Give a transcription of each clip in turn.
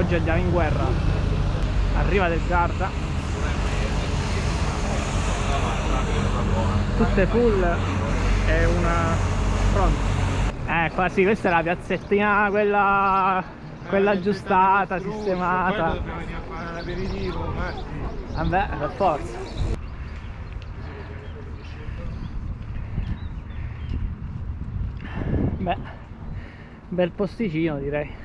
oggi andiamo in guerra. Arriva del Garda. Tutte full. E una pronta eh qua sì questa è la piazzettina quella quella aggiustata sistemata. Vabbè per forza. Beh bel posticino direi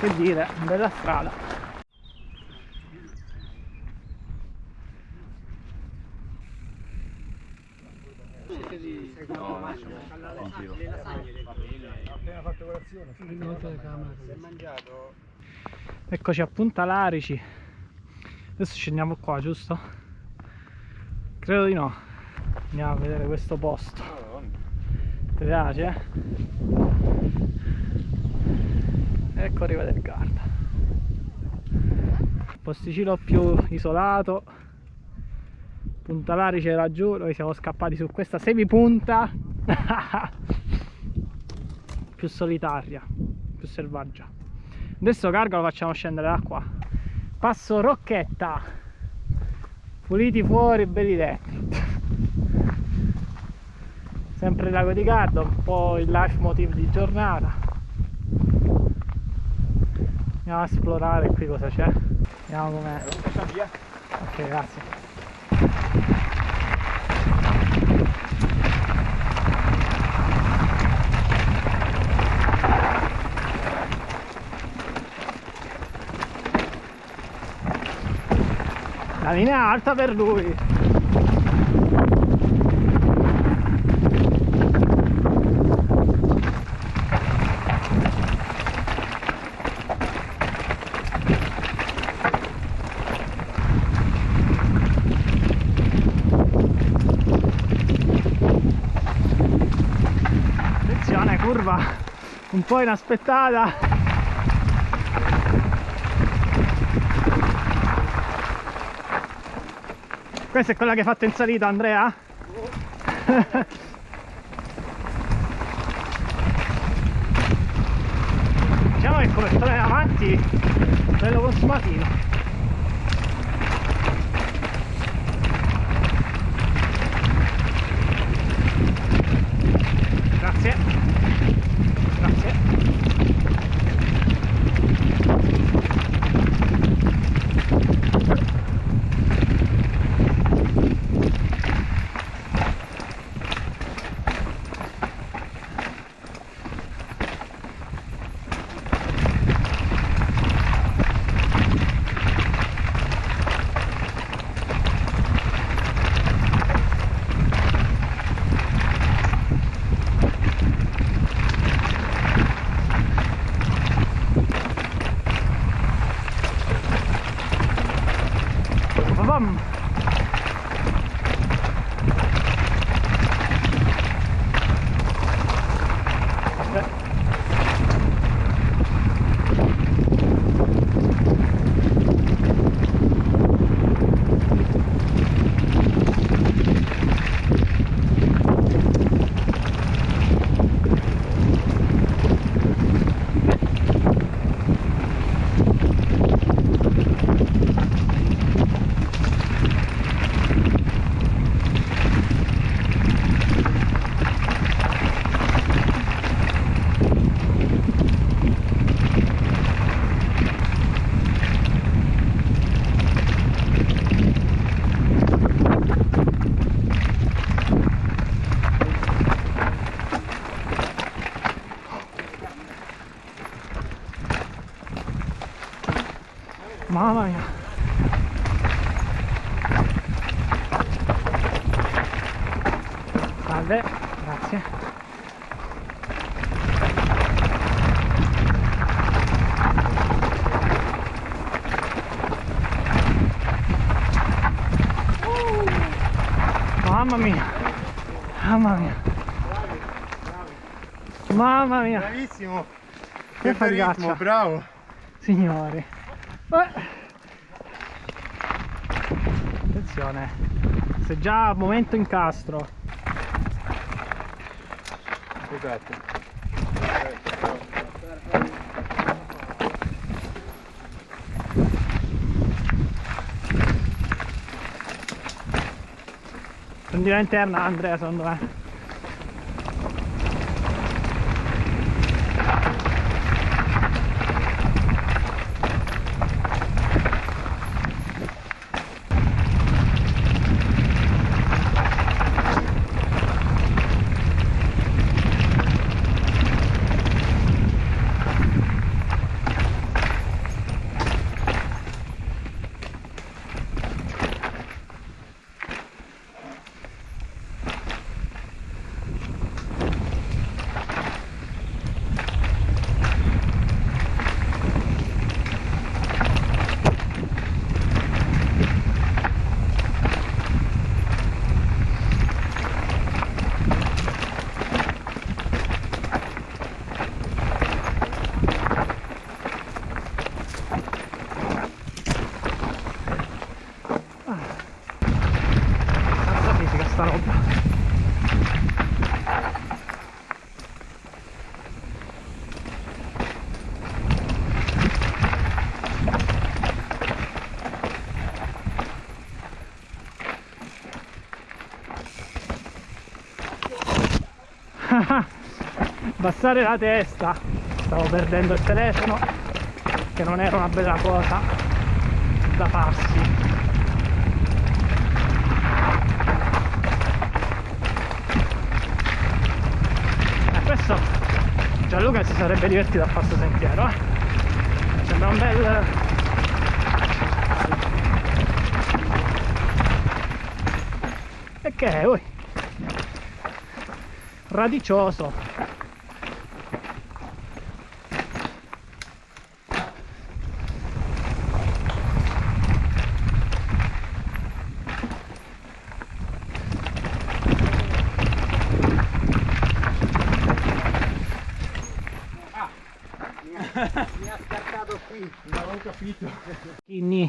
che dire bella strada. Appena fatto colazione eccoci a Punta Larici. Adesso scendiamo qua giusto? credo di no. Andiamo a vedere questo posto ti piace? ecco arriva del Garda posticino più isolato. Punta Larice laggiù noi siamo scappati su questa semipunta. Più solitaria più selvaggia. Adesso carga lo facciamo scendere da qua. Passo Rocchetta. Puliti fuori belli dentro sempre il lago di Garda un po' il life motive di giornata. Andiamo a esplorare qui cosa c'è. Vediamo com'è. Ok grazie. La linea alta per lui attenzione curva un po' inaspettata questa è quella che hai fatto in salita Andrea? diciamo che come strada avanti bello consumatino Salve, grazie. Mamma mia. Mamma mia. Mamma mia. bravissimo Che ritmo bravo Signori. Eh. Attenzione. Se già momento incastro. Esatto. Prendi la interna Andrea secondo me. Abbassare la testa. Stavo perdendo il telefono, che non era una bella cosa da farsi. Eh, questo Gianluca si sarebbe divertito a questo sentiero, eh. Sembra un bel... E che è, ui? Radicioso. Capito. Skinny,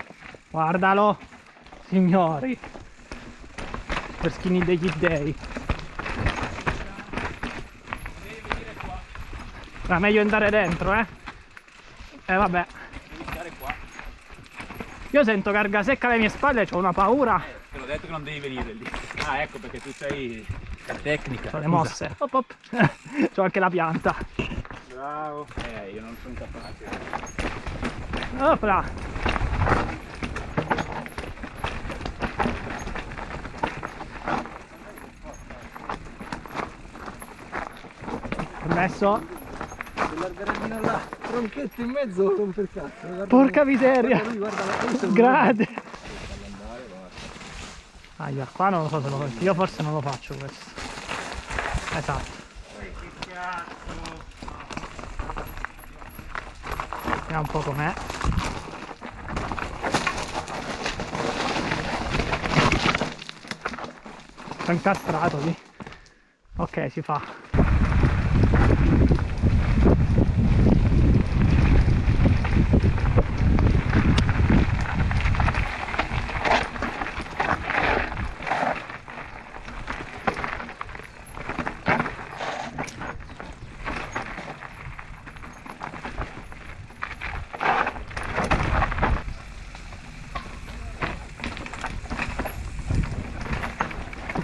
guardalo, signori. Per skinny degli dei. Era meglio andare dentro, eh? E vabbè. Io sento carga secca alle mie spalle ho una paura. Te l'ho detto che non devi venire lì. Ah, ecco perché tu sei la tecnica. Ho le mosse. Op, op. C'ho anche la pianta. Bravo. Eh, io non sono capace. Opla. Permesso? Quell'alberellino là, tronchetto in mezzo, non per cazzo. Porca miseria. Grande. Aia, qua non lo so se lo faccio. Io forse non lo faccio questo. Esatto. Vediamo un po' com'è. Incastrato lì. Ok, si fa.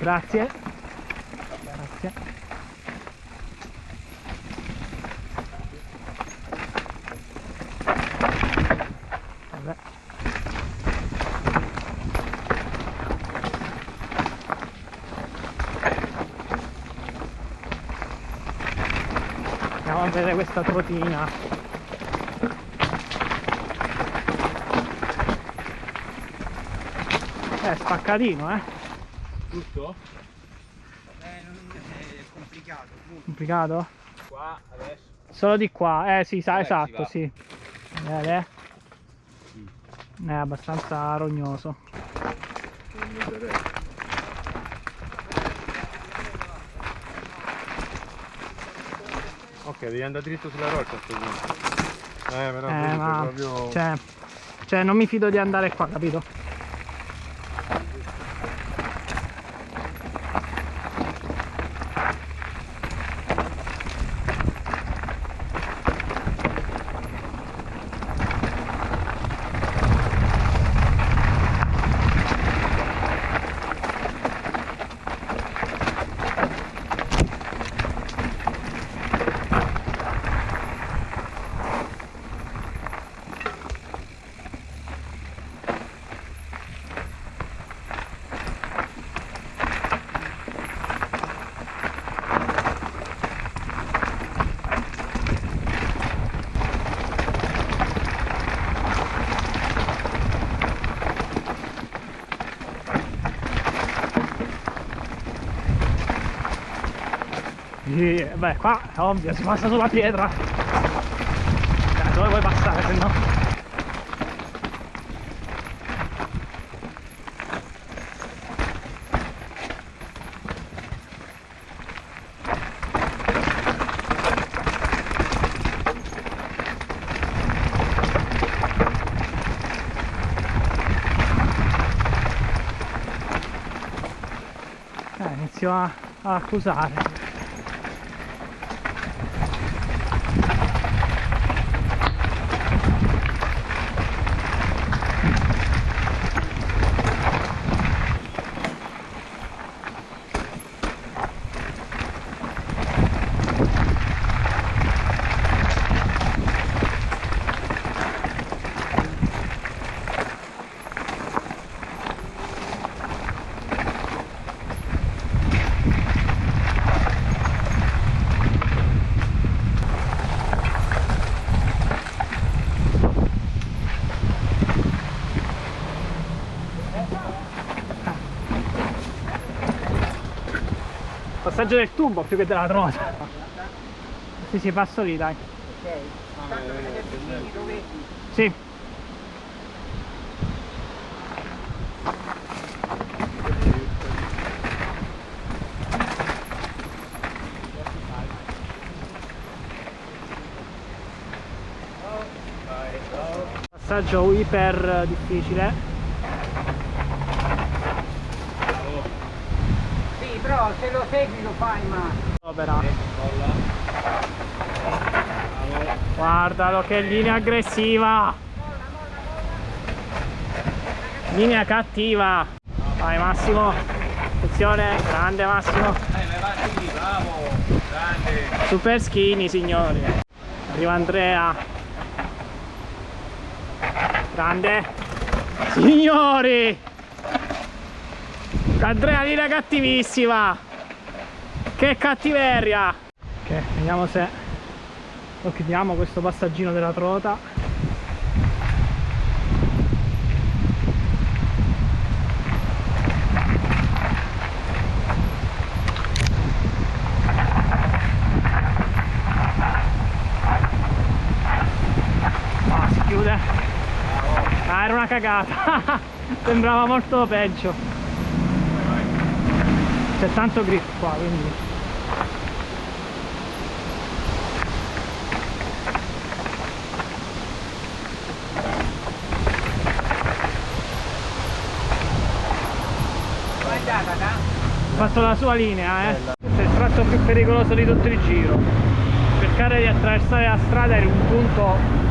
Grazie. Grazie. Vabbè. Vedere questa trotina. Eh, spaccatino, eh. Tutto? Complicato? Qua, adesso. Solo di qua, eh sì, sa, Vabbè, si esatto, va. sì. Vede? È abbastanza rognoso. Ok, devi andare dritto sulla roccia a sto punto. Eh, però Eh, ma proprio... cioè, cioè, non mi fido di andare qua, capito? Sì, beh, qua è ovvio, si passa sulla pietra. Dai, dove vuoi passare, se no? Eh, inizio a, a accusare. Passaggio del tubo più che della trota. Sì, sì, passo lì, dai. Sì. Passaggio iper difficile. Sì, però se lo segui lo fai, ma... Opera. Guardalo che linea aggressiva! Linea cattiva! Vai Massimo! Attenzione, grande Massimo! Super skinny signori! Arriva Andrea! Grande! Signori! Andrea linea cattivissima! Che cattiveria! Ok, vediamo se lo chiudiamo questo passaggino della trota. Ah, si chiude. Ah, era una cagata. Sembrava molto peggio. C'è tanto grip qua, quindi. Ha fatto la sua linea, eh. Questo è il tratto più pericoloso di tutto il giro. Cercare di attraversare la strada in un punto